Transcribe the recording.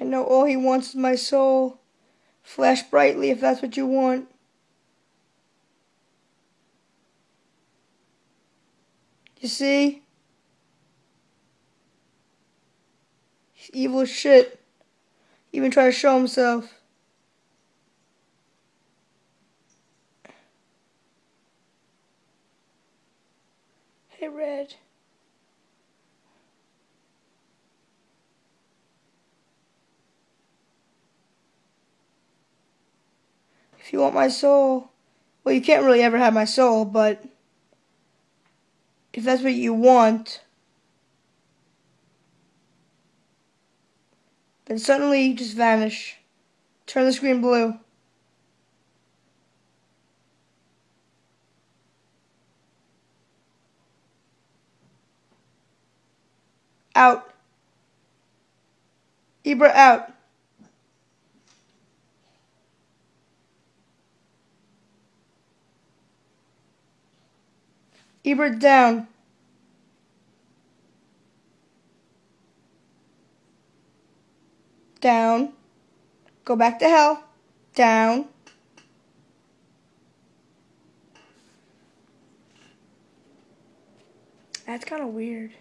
I know all he wants is my soul. Flash brightly if that's what you want. You see? He's evil as shit. Even try to show himself. Hey, Red. You want my soul, well, you can't really ever have my soul, but if that's what you want, then suddenly you just vanish. Turn the screen blue. Out. Ibra out. Ebert down. Down. Go back to hell. Down. That's kind of weird.